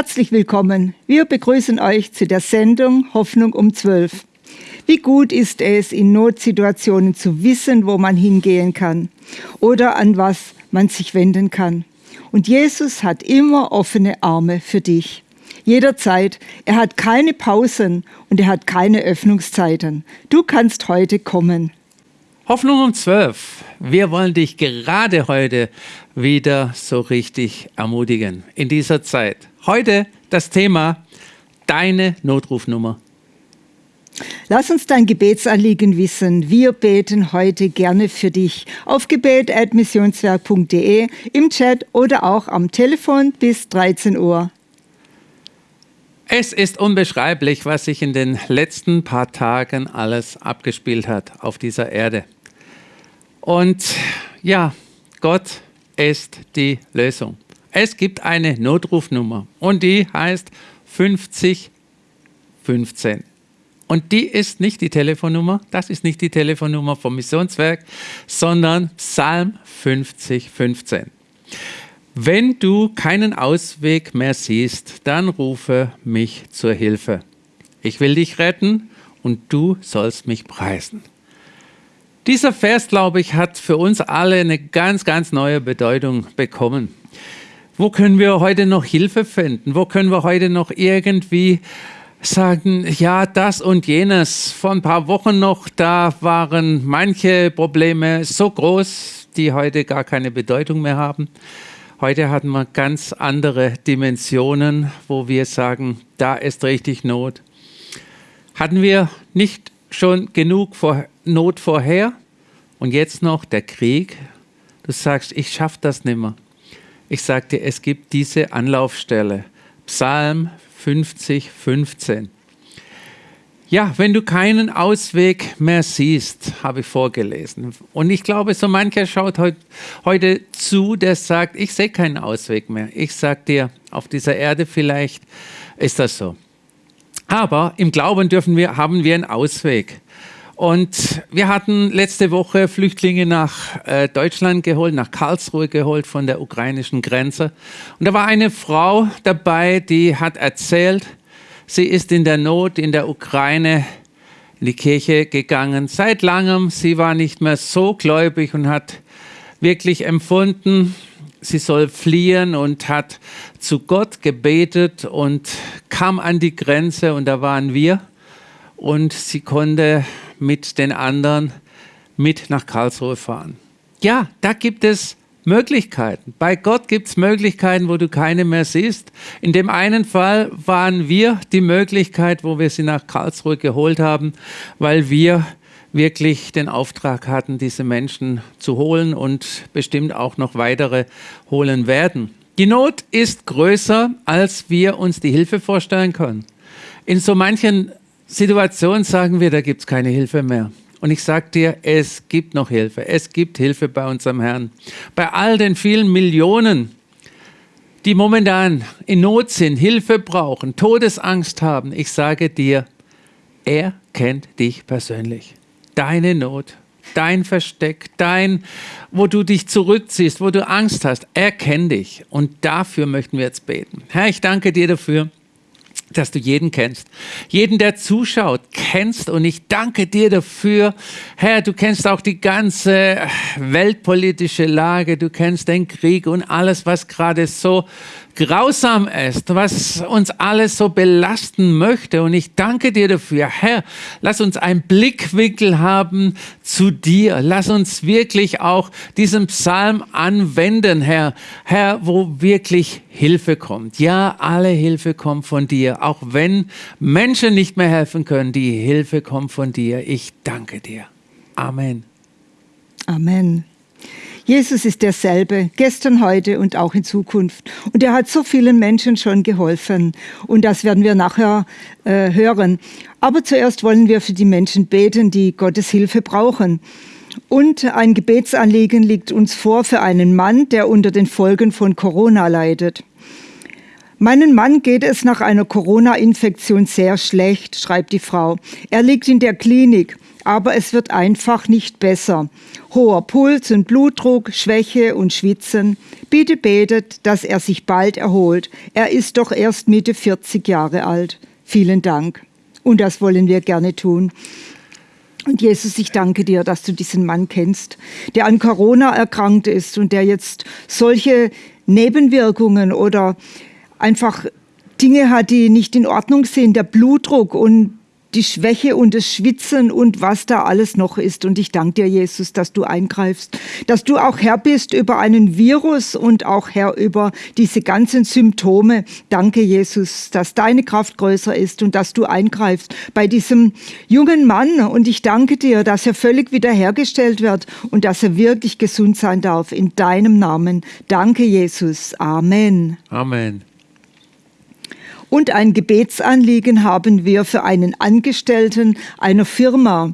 Herzlich willkommen. Wir begrüßen euch zu der Sendung Hoffnung um 12. Wie gut ist es, in Notsituationen zu wissen, wo man hingehen kann oder an was man sich wenden kann. Und Jesus hat immer offene Arme für dich. Jederzeit. Er hat keine Pausen und er hat keine Öffnungszeiten. Du kannst heute kommen. Hoffnung um 12. Wir wollen dich gerade heute wieder so richtig ermutigen in dieser Zeit. Heute das Thema deine Notrufnummer. Lass uns dein Gebetsanliegen wissen. Wir beten heute gerne für dich auf gebet.missionswerk.de, im Chat oder auch am Telefon bis 13 Uhr. Es ist unbeschreiblich, was sich in den letzten paar Tagen alles abgespielt hat auf dieser Erde. Und ja, Gott ist die Lösung. Es gibt eine Notrufnummer und die heißt 5015. Und die ist nicht die Telefonnummer, das ist nicht die Telefonnummer vom Missionswerk, sondern Psalm 5015. Wenn du keinen Ausweg mehr siehst, dann rufe mich zur Hilfe. Ich will dich retten und du sollst mich preisen. Dieser Vers, glaube ich, hat für uns alle eine ganz, ganz neue Bedeutung bekommen. Wo können wir heute noch Hilfe finden? Wo können wir heute noch irgendwie sagen, ja, das und jenes. Vor ein paar Wochen noch, da waren manche Probleme so groß, die heute gar keine Bedeutung mehr haben. Heute hatten wir ganz andere Dimensionen, wo wir sagen, da ist richtig Not. Hatten wir nicht schon genug vor Not vorher und jetzt noch der Krieg? Du sagst, ich schaffe das nicht mehr. Ich sagte, es gibt diese Anlaufstelle. Psalm 50, 15. Ja, wenn du keinen Ausweg mehr siehst, habe ich vorgelesen. Und ich glaube, so mancher schaut heut, heute zu, der sagt, ich sehe keinen Ausweg mehr. Ich sage dir, auf dieser Erde vielleicht ist das so. Aber im Glauben dürfen wir, haben wir einen Ausweg. Und wir hatten letzte Woche Flüchtlinge nach äh, Deutschland geholt, nach Karlsruhe geholt von der ukrainischen Grenze. Und da war eine Frau dabei, die hat erzählt, Sie ist in der Not in der Ukraine in die Kirche gegangen. Seit langem, sie war nicht mehr so gläubig und hat wirklich empfunden, sie soll fliehen und hat zu Gott gebetet und kam an die Grenze und da waren wir und sie konnte mit den anderen mit nach Karlsruhe fahren. Ja, da gibt es Möglichkeiten. Bei Gott gibt es Möglichkeiten, wo du keine mehr siehst. In dem einen Fall waren wir die Möglichkeit, wo wir sie nach Karlsruhe geholt haben, weil wir wirklich den Auftrag hatten, diese Menschen zu holen und bestimmt auch noch weitere holen werden. Die Not ist größer, als wir uns die Hilfe vorstellen können. In so manchen Situationen sagen wir, da gibt es keine Hilfe mehr. Und ich sage dir, es gibt noch Hilfe. Es gibt Hilfe bei unserem Herrn. Bei all den vielen Millionen, die momentan in Not sind, Hilfe brauchen, Todesangst haben, ich sage dir, er kennt dich persönlich. Deine Not, dein Versteck, dein, wo du dich zurückziehst, wo du Angst hast, er kennt dich. Und dafür möchten wir jetzt beten. Herr, ich danke dir dafür dass du jeden kennst. Jeden, der zuschaut, kennst. Und ich danke dir dafür. Herr, du kennst auch die ganze weltpolitische Lage. Du kennst den Krieg und alles, was gerade so grausam ist, was uns alles so belasten möchte. Und ich danke dir dafür. Herr, lass uns einen Blickwinkel haben zu dir. Lass uns wirklich auch diesen Psalm anwenden, Herr. Herr, wo wirklich Hilfe kommt. Ja, alle Hilfe kommt von dir. Auch wenn Menschen nicht mehr helfen können, die Hilfe kommt von dir. Ich danke dir. Amen. Amen. Jesus ist derselbe, gestern, heute und auch in Zukunft. Und er hat so vielen Menschen schon geholfen. Und das werden wir nachher äh, hören. Aber zuerst wollen wir für die Menschen beten, die Gottes Hilfe brauchen. Und ein Gebetsanliegen liegt uns vor für einen Mann, der unter den Folgen von Corona leidet. Meinen Mann geht es nach einer Corona-Infektion sehr schlecht, schreibt die Frau. Er liegt in der Klinik, aber es wird einfach nicht besser. Hoher Puls und Blutdruck, Schwäche und Schwitzen. Bitte betet, dass er sich bald erholt. Er ist doch erst Mitte 40 Jahre alt. Vielen Dank. Und das wollen wir gerne tun. Und Jesus, ich danke dir, dass du diesen Mann kennst, der an Corona erkrankt ist und der jetzt solche Nebenwirkungen oder einfach Dinge hat, die nicht in Ordnung sind, der Blutdruck und die Schwäche und das Schwitzen und was da alles noch ist. Und ich danke dir, Jesus, dass du eingreifst, dass du auch Herr bist über einen Virus und auch Herr über diese ganzen Symptome. Danke, Jesus, dass deine Kraft größer ist und dass du eingreifst bei diesem jungen Mann. Und ich danke dir, dass er völlig wiederhergestellt wird und dass er wirklich gesund sein darf. In deinem Namen. Danke, Jesus. Amen. Amen. Und ein Gebetsanliegen haben wir für einen Angestellten einer Firma.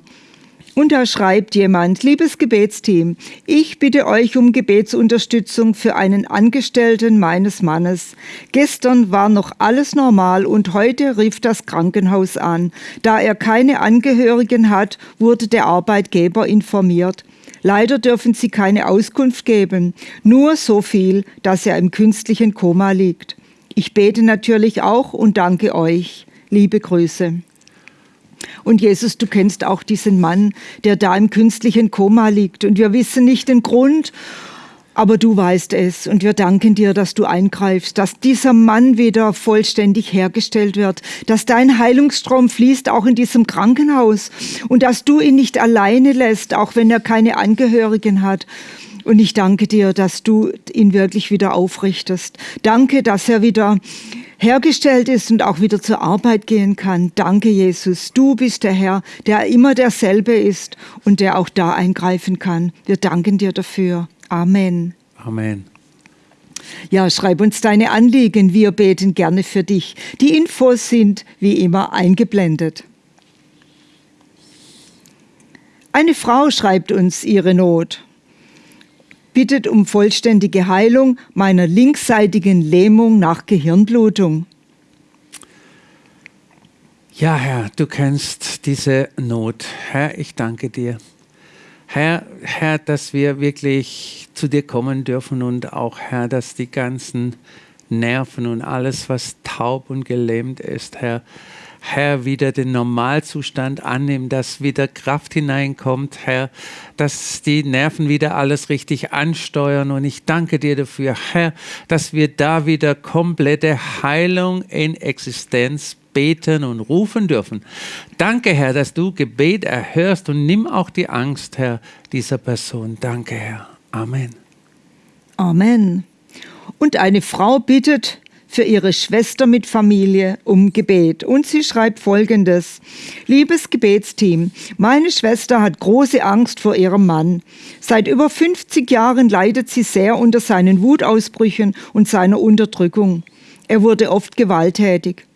Und da schreibt jemand, liebes Gebetsteam, ich bitte euch um Gebetsunterstützung für einen Angestellten meines Mannes. Gestern war noch alles normal und heute rief das Krankenhaus an. Da er keine Angehörigen hat, wurde der Arbeitgeber informiert. Leider dürfen sie keine Auskunft geben, nur so viel, dass er im künstlichen Koma liegt. Ich bete natürlich auch und danke euch. Liebe Grüße. Und Jesus, du kennst auch diesen Mann, der da im künstlichen Koma liegt. Und wir wissen nicht den Grund, aber du weißt es. Und wir danken dir, dass du eingreifst, dass dieser Mann wieder vollständig hergestellt wird, dass dein Heilungsstrom fließt auch in diesem Krankenhaus und dass du ihn nicht alleine lässt, auch wenn er keine Angehörigen hat. Und ich danke dir, dass du ihn wirklich wieder aufrichtest. Danke, dass er wieder hergestellt ist und auch wieder zur Arbeit gehen kann. Danke, Jesus. Du bist der Herr, der immer derselbe ist und der auch da eingreifen kann. Wir danken dir dafür. Amen. Amen. Ja, schreib uns deine Anliegen. Wir beten gerne für dich. Die Infos sind wie immer eingeblendet. Eine Frau schreibt uns ihre Not bittet um vollständige Heilung meiner linksseitigen Lähmung nach Gehirnblutung. Ja, Herr, du kennst diese Not. Herr, ich danke dir. Herr, Herr, dass wir wirklich zu dir kommen dürfen und auch, Herr, dass die ganzen Nerven und alles, was taub und gelähmt ist, Herr, Herr, wieder den Normalzustand annimmt, dass wieder Kraft hineinkommt, Herr, dass die Nerven wieder alles richtig ansteuern. Und ich danke dir dafür, Herr, dass wir da wieder komplette Heilung in Existenz beten und rufen dürfen. Danke, Herr, dass du Gebet erhörst und nimm auch die Angst, Herr, dieser Person. Danke, Herr. Amen. Amen. Und eine Frau bittet, für ihre Schwester mit Familie um Gebet. Und sie schreibt Folgendes. Liebes Gebetsteam, meine Schwester hat große Angst vor ihrem Mann. Seit über 50 Jahren leidet sie sehr unter seinen Wutausbrüchen und seiner Unterdrückung. Er wurde oft gewalttätig.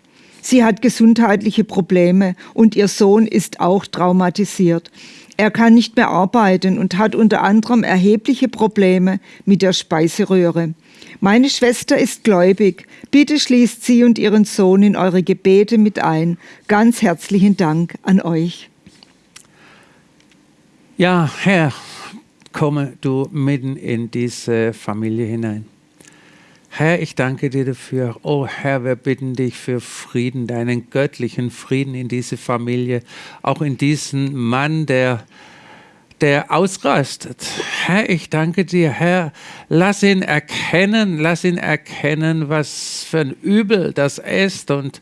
Sie hat gesundheitliche Probleme und ihr Sohn ist auch traumatisiert. Er kann nicht mehr arbeiten und hat unter anderem erhebliche Probleme mit der Speiseröhre. Meine Schwester ist gläubig. Bitte schließt sie und ihren Sohn in eure Gebete mit ein. Ganz herzlichen Dank an euch. Ja, Herr, komme du mitten in diese Familie hinein. Herr, ich danke dir dafür. Oh Herr, wir bitten dich für Frieden, deinen göttlichen Frieden in diese Familie, auch in diesen Mann, der der ausrastet. Herr, ich danke dir, Herr, lass ihn erkennen, lass ihn erkennen, was für ein Übel das ist und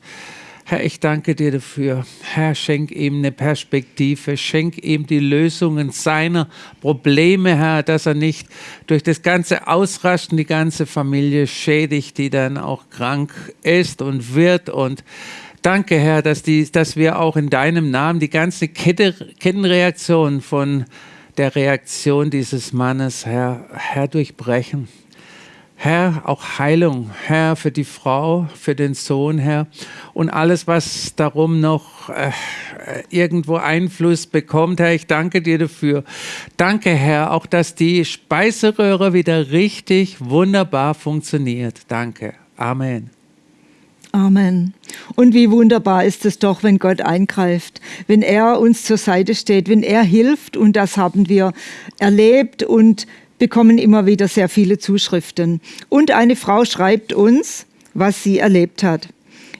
Herr, ich danke dir dafür. Herr, schenk ihm eine Perspektive, schenk ihm die Lösungen seiner Probleme, Herr, dass er nicht durch das ganze Ausrasten die ganze Familie schädigt, die dann auch krank ist und wird und Danke, Herr, dass, die, dass wir auch in deinem Namen die ganze Kette, Kettenreaktion von der Reaktion dieses Mannes, Herr, Herr, durchbrechen. Herr, auch Heilung, Herr, für die Frau, für den Sohn, Herr, und alles, was darum noch äh, irgendwo Einfluss bekommt, Herr, ich danke dir dafür. Danke, Herr, auch dass die Speiseröhre wieder richtig wunderbar funktioniert. Danke. Amen. Amen. Und wie wunderbar ist es doch, wenn Gott eingreift, wenn er uns zur Seite steht, wenn er hilft. Und das haben wir erlebt und bekommen immer wieder sehr viele Zuschriften. Und eine Frau schreibt uns, was sie erlebt hat.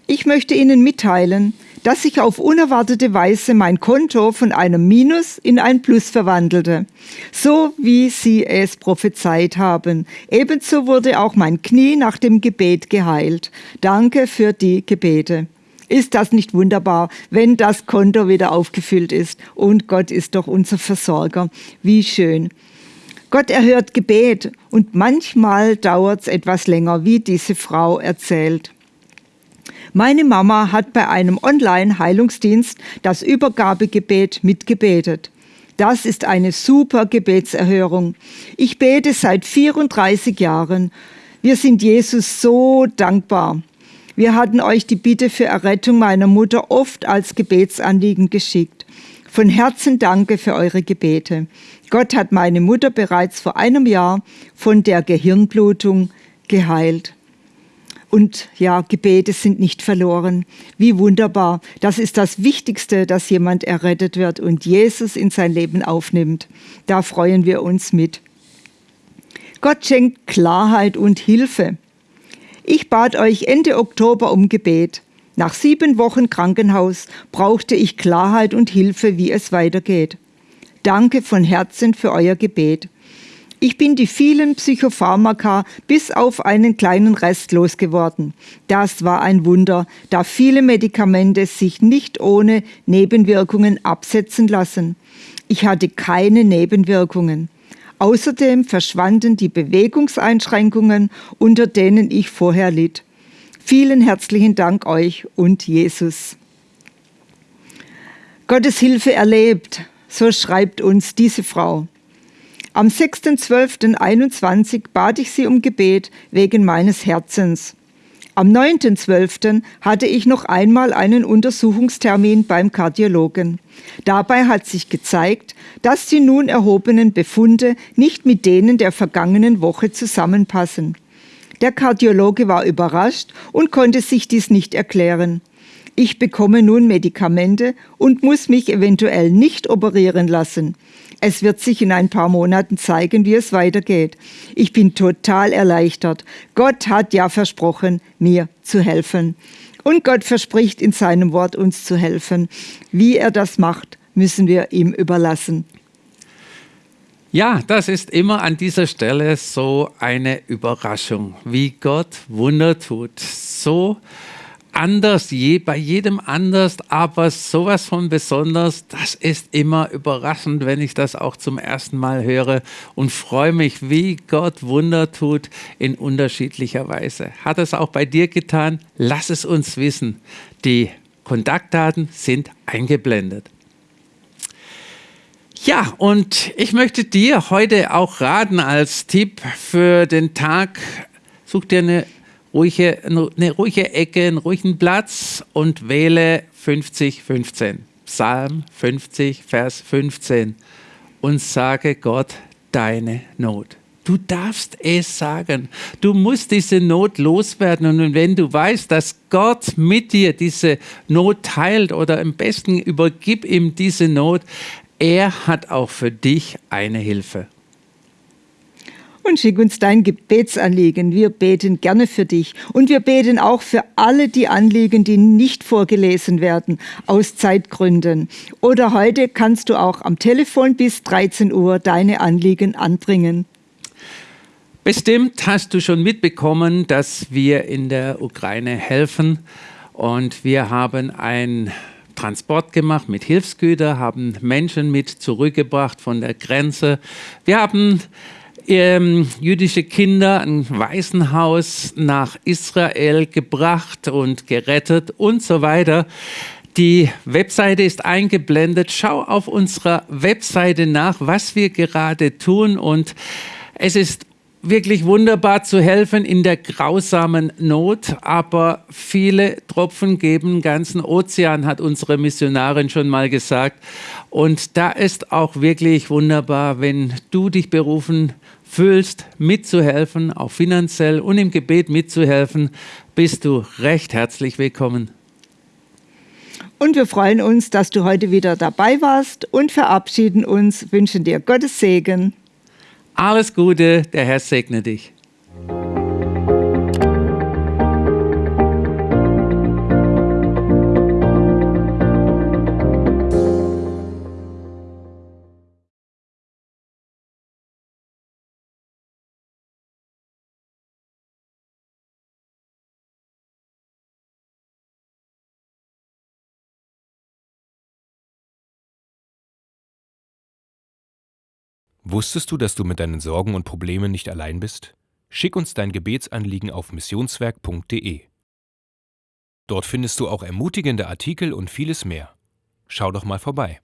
Ich möchte Ihnen mitteilen, dass sich auf unerwartete Weise mein Konto von einem Minus in ein Plus verwandelte, so wie Sie es prophezeit haben. Ebenso wurde auch mein Knie nach dem Gebet geheilt. Danke für die Gebete. Ist das nicht wunderbar, wenn das Konto wieder aufgefüllt ist? Und Gott ist doch unser Versorger. Wie schön. Gott erhört Gebet und manchmal dauert es etwas länger, wie diese Frau erzählt. Meine Mama hat bei einem Online-Heilungsdienst das Übergabegebet mitgebetet. Das ist eine super Gebetserhörung. Ich bete seit 34 Jahren. Wir sind Jesus so dankbar. Wir hatten euch die Bitte für Errettung meiner Mutter oft als Gebetsanliegen geschickt. Von Herzen danke für eure Gebete. Gott hat meine Mutter bereits vor einem Jahr von der Gehirnblutung geheilt. Und ja, Gebete sind nicht verloren. Wie wunderbar. Das ist das Wichtigste, dass jemand errettet wird und Jesus in sein Leben aufnimmt. Da freuen wir uns mit. Gott schenkt Klarheit und Hilfe. Ich bat euch Ende Oktober um Gebet. Nach sieben Wochen Krankenhaus brauchte ich Klarheit und Hilfe, wie es weitergeht. Danke von Herzen für euer Gebet. Ich bin die vielen Psychopharmaka bis auf einen kleinen Rest losgeworden. Das war ein Wunder, da viele Medikamente sich nicht ohne Nebenwirkungen absetzen lassen. Ich hatte keine Nebenwirkungen. Außerdem verschwanden die Bewegungseinschränkungen, unter denen ich vorher litt. Vielen herzlichen Dank euch und Jesus. Gottes Hilfe erlebt, so schreibt uns diese Frau. Am 6.12.21 bat ich sie um Gebet wegen meines Herzens. Am 9.12. hatte ich noch einmal einen Untersuchungstermin beim Kardiologen. Dabei hat sich gezeigt, dass die nun erhobenen Befunde nicht mit denen der vergangenen Woche zusammenpassen. Der Kardiologe war überrascht und konnte sich dies nicht erklären. Ich bekomme nun Medikamente und muss mich eventuell nicht operieren lassen. Es wird sich in ein paar Monaten zeigen, wie es weitergeht. Ich bin total erleichtert. Gott hat ja versprochen, mir zu helfen. Und Gott verspricht in seinem Wort uns zu helfen. Wie er das macht, müssen wir ihm überlassen. Ja, das ist immer an dieser Stelle so eine Überraschung, wie Gott Wunder tut. So anders, je, bei jedem anders, aber sowas von besonders, das ist immer überraschend, wenn ich das auch zum ersten Mal höre und freue mich, wie Gott Wunder tut in unterschiedlicher Weise. Hat es auch bei dir getan? Lass es uns wissen. Die Kontaktdaten sind eingeblendet. Ja, und ich möchte dir heute auch raten als Tipp für den Tag, such dir eine ruhige, eine ruhige Ecke, einen ruhigen Platz und wähle 5015. Psalm 50, Vers 15 und sage Gott deine Not. Du darfst es sagen. Du musst diese Not loswerden. Und wenn du weißt, dass Gott mit dir diese Not teilt oder am besten übergib ihm diese Not, er hat auch für dich eine Hilfe und schick uns dein Gebetsanliegen. Wir beten gerne für dich. Und wir beten auch für alle die Anliegen, die nicht vorgelesen werden, aus Zeitgründen. Oder heute kannst du auch am Telefon bis 13 Uhr deine Anliegen anbringen. Bestimmt hast du schon mitbekommen, dass wir in der Ukraine helfen. Und wir haben ein Transport gemacht mit Hilfsgütern, haben Menschen mit zurückgebracht von der Grenze. Wir haben ähm, jüdische Kinder ein Waisenhaus nach Israel gebracht und gerettet und so weiter. Die Webseite ist eingeblendet. Schau auf unserer Webseite nach, was wir gerade tun und es ist wirklich wunderbar zu helfen in der grausamen Not, aber viele Tropfen geben ganzen Ozean, hat unsere Missionarin schon mal gesagt. Und da ist auch wirklich wunderbar, wenn du dich berufen fühlst, mitzuhelfen, auch finanziell und im Gebet mitzuhelfen, bist du recht herzlich willkommen. Und wir freuen uns, dass du heute wieder dabei warst und verabschieden uns, wünschen dir Gottes Segen. Alles Gute, der Herr segne dich. Wusstest du, dass du mit deinen Sorgen und Problemen nicht allein bist? Schick uns dein Gebetsanliegen auf missionswerk.de. Dort findest du auch ermutigende Artikel und vieles mehr. Schau doch mal vorbei.